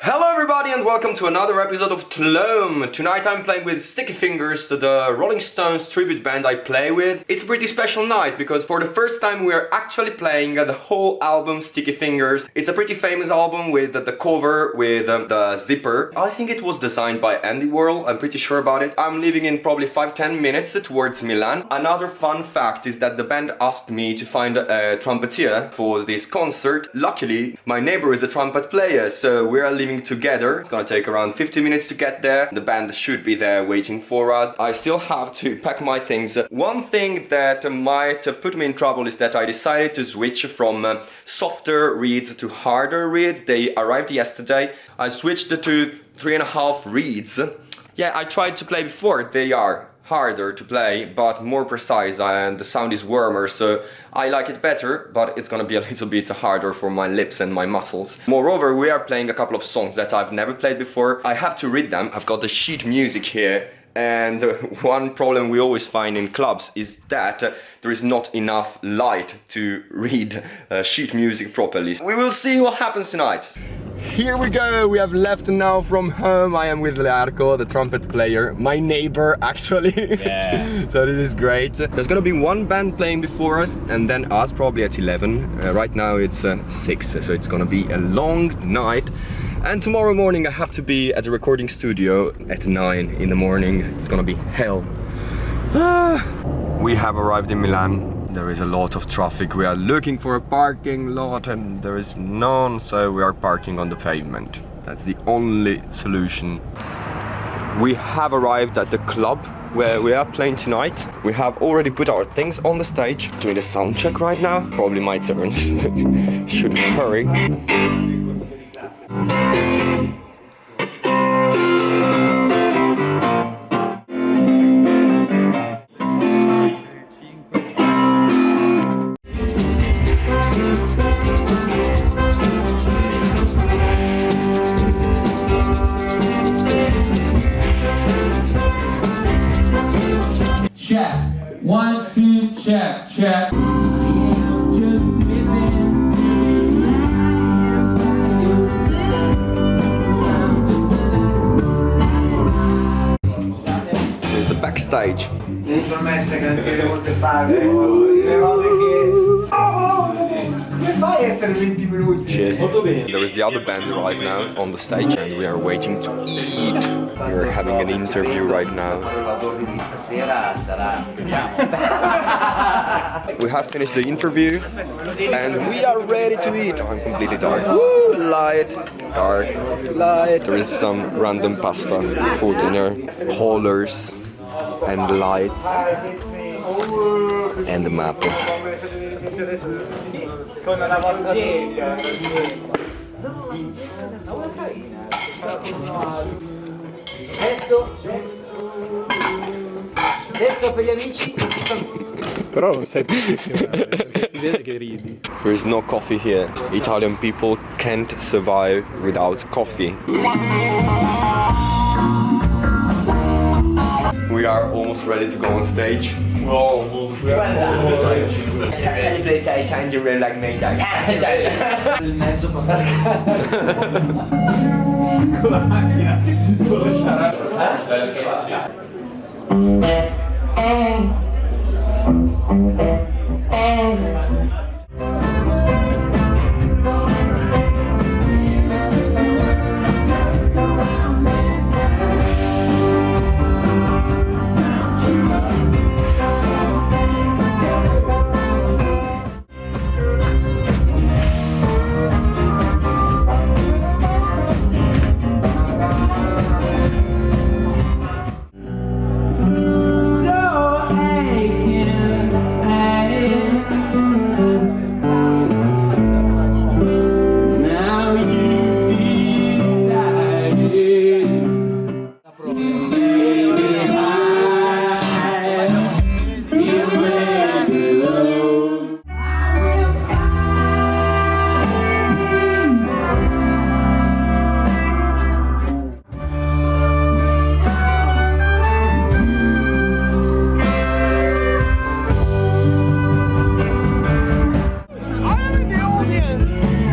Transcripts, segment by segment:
Hello everybody and welcome to another episode of Tlom. Tonight I'm playing with Sticky Fingers, the Rolling Stones tribute band I play with. It's a pretty special night because for the first time we're actually playing the whole album Sticky Fingers. It's a pretty famous album with the cover with um, the zipper. I think it was designed by Andy Warhol, I'm pretty sure about it. I'm leaving in probably 5-10 minutes towards Milan. Another fun fact is that the band asked me to find a trumpeter for this concert. Luckily, my neighbor is a trumpet player, so we're leaving together. It's gonna take around 50 minutes to get there. The band should be there waiting for us. I still have to pack my things. One thing that might put me in trouble is that I decided to switch from uh, softer reeds to harder reeds. They arrived yesterday. I switched to three and a half reeds. Yeah, I tried to play before. They are harder to play but more precise and the sound is warmer so I like it better but it's gonna be a little bit harder for my lips and my muscles. Moreover we are playing a couple of songs that I've never played before. I have to read them. I've got the sheet music here and one problem we always find in clubs is that uh, there is not enough light to read uh, sheet music properly. We will see what happens tonight. Here we go, we have left now from home. I am with Learco, the trumpet player, my neighbor actually. Yeah. so this is great. There's gonna be one band playing before us and then us probably at 11. Uh, right now it's uh, 6, so it's gonna be a long night. And tomorrow morning I have to be at the recording studio at 9 in the morning. It's gonna be hell. Ah. We have arrived in Milan there is a lot of traffic. We are looking for a parking lot and there is none, so we are parking on the pavement. That's the only solution. We have arrived at the club where we are playing tonight. We have already put our things on the stage. Doing the sound check right now. Probably my turn. Should hurry. Check, check. There's the backstage. Promesse che non ti molte fare, le fai 20 minuti? Cheers. There is the other band right now on the stage and we are waiting to eat. We are having an interview right now. we have finished the interview and we are ready to eat. Oh, I'm completely dark. Woo, light, dark, light. There is some random pasta for dinner, colors and lights and the map. Con una Valgeria. Detto, detto per gli amici. Però non sei tristissimo, si vede che ridi. There is no coffee here. Italian people can't survive without coffee. We are almost ready to go on stage. No, any place that I change the rail like many times. Yes.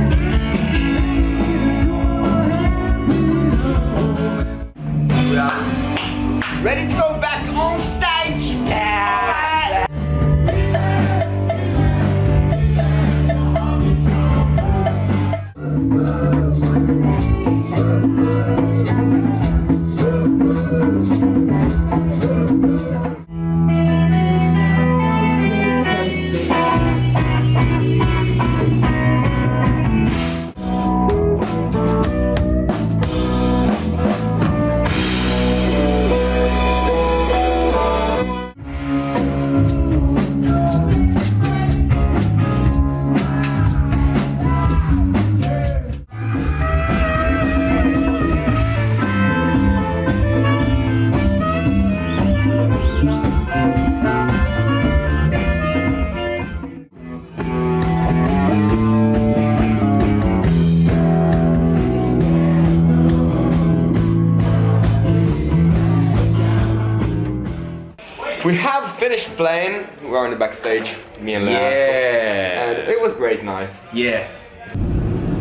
Playing. We are in the backstage, me and Lea. Yeah. And it was a great night. Yes.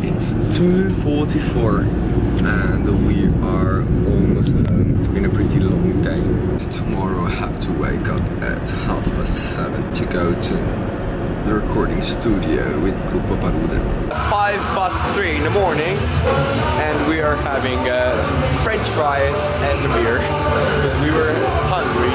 It's 2.44 and we are almost home. It's been a pretty long day. Tomorrow I have to wake up at half past seven to go to the recording studio with Gruppo Palude. Five past three in the morning and we are having uh, french fries and a beer because we were hungry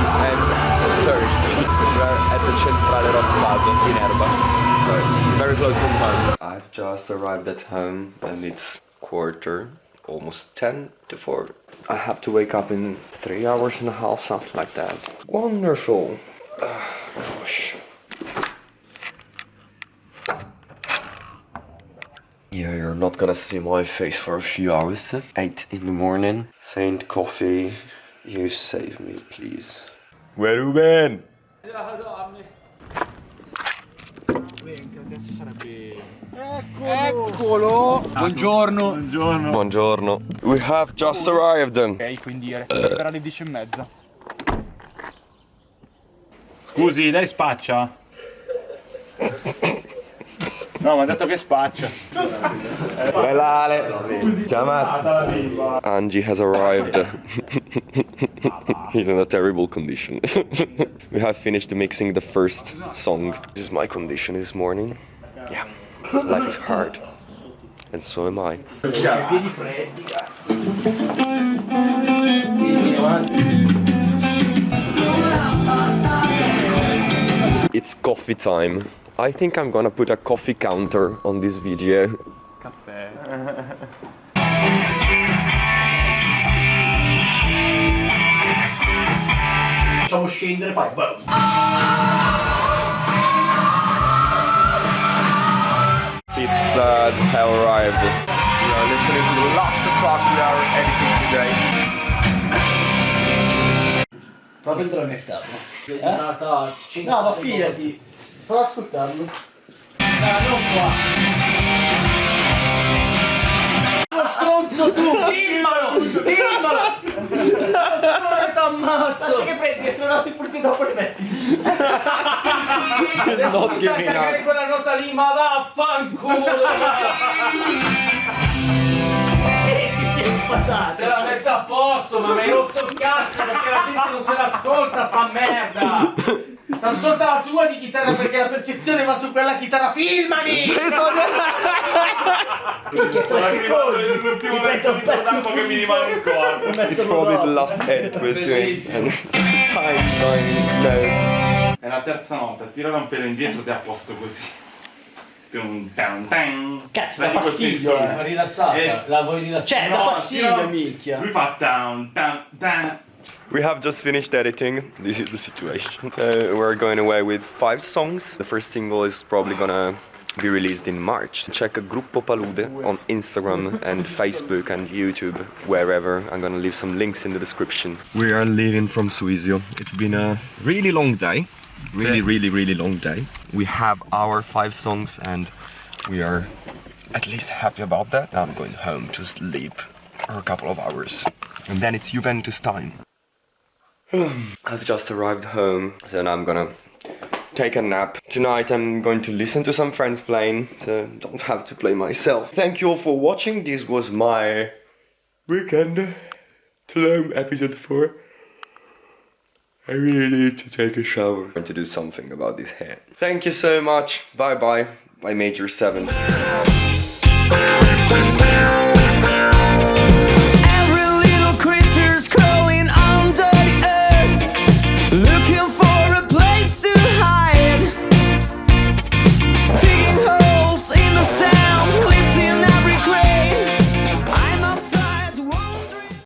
close from home. I've just arrived at home and it's quarter, almost 10 to 4. I have to wake up in 3 hours and a half, something like that. Wonderful. Ah, gosh. Yeah, you're not gonna see my face for a few hours. 8 in the morning. Saint Coffee, you save me, please. Where you been? Eccolo. Buongiorno. Buongiorno. We have just arrived. Ok, quindi era alle 10 e mezza. Scusi, lei spaccia? No, mi ha detto che spaccia. Bella Ale. Ciao Angie has arrived. He's in a terrible condition. we have finished mixing the first song. This is my condition this morning. Yeah. Life is hard. And so am I. Piedi freddi, cazzo. It's coffee time. I think I'm gonna put a coffee counter on this video. Caffè. Facciamo scendere, poi. Ah! Boom. Pizza has arrived. We are listening to the last track we are editing today. Proprio dentro la mia chitarra. Eh? No, ma fidati. Prova ad ascoltarlo. Ah, non qua. Lo stronzo tu! Filmalo! Filmalo! Ma t'ammazzo! Ma che prendi? È trovato il pulito dopo li metti. Adesso not ti sta a cagare quella nota lì, ma vaffanculo! Senti, che passate! Te la mezza a posto, ma mi hai rotto il cazzo perché la gente non se l'ascolta sta merda! Si ascolta la sua di chitarra perché la percezione va su quella chitarra, filmami! Perché tre secondi! L'ultimo mezzo di tempo che mi rimane in corpo. It's probably the last edit we're doing. Tiny, tiny note. È la terza nota, tirala un pelo indietro ti ha posto così. Cazzo, Dai, fastidio, eh. rilassata, Eh. la vuoi rilassare? Cioè, No, dà fastidio, minchia! Lui fa tam, tam, tam. We have just finished editing. This is the situation. Uh, we're going away with five songs. The first single is probably gonna be released in March. Check Gruppo Palude on Instagram and Facebook and YouTube, wherever. I'm gonna leave some links in the description. We are leaving from Suizio. It's been a really long day. Really, really, really long day. We have our five songs and we are at least happy about that. Now I'm going home to sleep for a couple of hours. And then it's Juventus time. I've just arrived home, so now I'm gonna take a nap. Tonight I'm going to listen to some friends playing, so don't have to play myself. Thank you all for watching. This was my weekend Tulum episode 4. I really need to take a shower. I'm going to do something about this hair. Thank you so much. Bye bye. By Major 7.